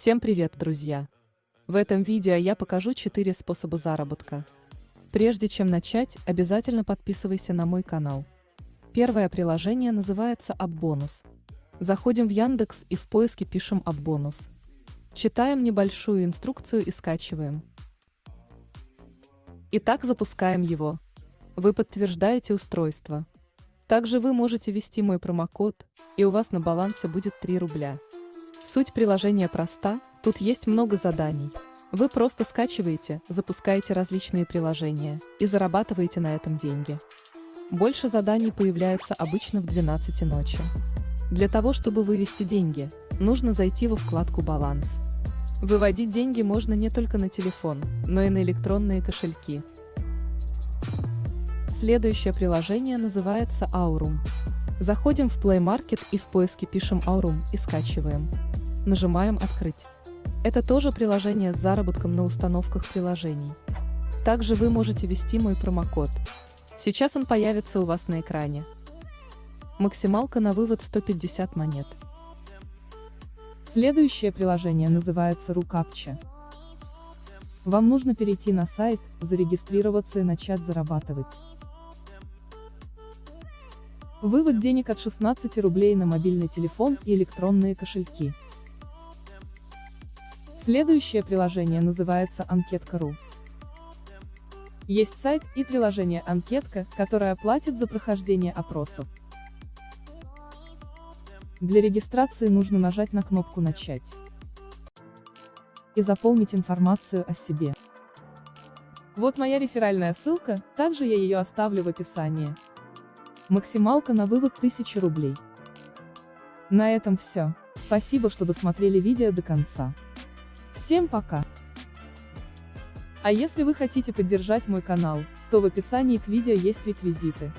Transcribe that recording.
Всем привет, друзья! В этом видео я покажу 4 способа заработка. Прежде чем начать, обязательно подписывайся на мой канал. Первое приложение называется AppBonus. Заходим в Яндекс и в поиске пишем AppBonus. Читаем небольшую инструкцию и скачиваем. Итак, запускаем его. Вы подтверждаете устройство. Также вы можете ввести мой промокод, и у вас на балансе будет 3 рубля. Суть приложения проста, тут есть много заданий. Вы просто скачиваете, запускаете различные приложения и зарабатываете на этом деньги. Больше заданий появляются обычно в 12 ночи. Для того, чтобы вывести деньги, нужно зайти во вкладку «Баланс». Выводить деньги можно не только на телефон, но и на электронные кошельки. Следующее приложение называется Aurum. Заходим в Play Market и в поиске пишем Aurum и скачиваем. Нажимаем «Открыть». Это тоже приложение с заработком на установках приложений. Также вы можете ввести мой промокод. Сейчас он появится у вас на экране. Максималка на вывод 150 монет. Следующее приложение называется Рукапча. Вам нужно перейти на сайт, зарегистрироваться и начать зарабатывать. Вывод денег от 16 рублей на мобильный телефон и электронные кошельки. Следующее приложение называется Анкетка.ру. Есть сайт и приложение Анкетка, которое платит за прохождение опросов. Для регистрации нужно нажать на кнопку «Начать» и заполнить информацию о себе. Вот моя реферальная ссылка, также я ее оставлю в описании. Максималка на вывод 1000 рублей. На этом все. Спасибо, что досмотрели видео до конца. Всем пока! А если вы хотите поддержать мой канал, то в описании к видео есть реквизиты.